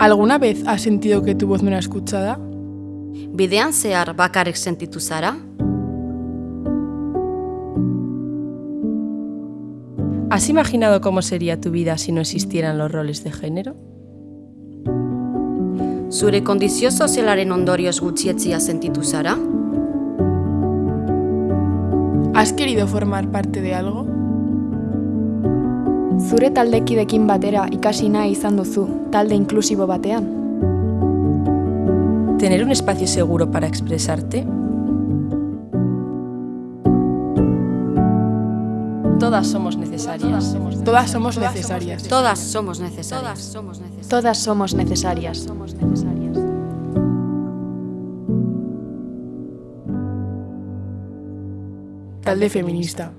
¿Alguna vez has sentido que tu voz no era escuchada? Bidean zehar bakarrik sentitu zara? ¿Has imaginado cómo sería tu vida si no existieran los roles de género? Zure kondizio sozialaren ondorioz gutxietzia sentitu zara? ¿Has querido formar parte de algo? Zure taldekidekin batera ikasi nahi izan duzu, talde inklusibo batean. ¿Tener un espacio seguro para expresarte? Todas somos necesarias. Todas somos necesarias. Todas somos necesarias. Todas somos necesarias. Talde feminista.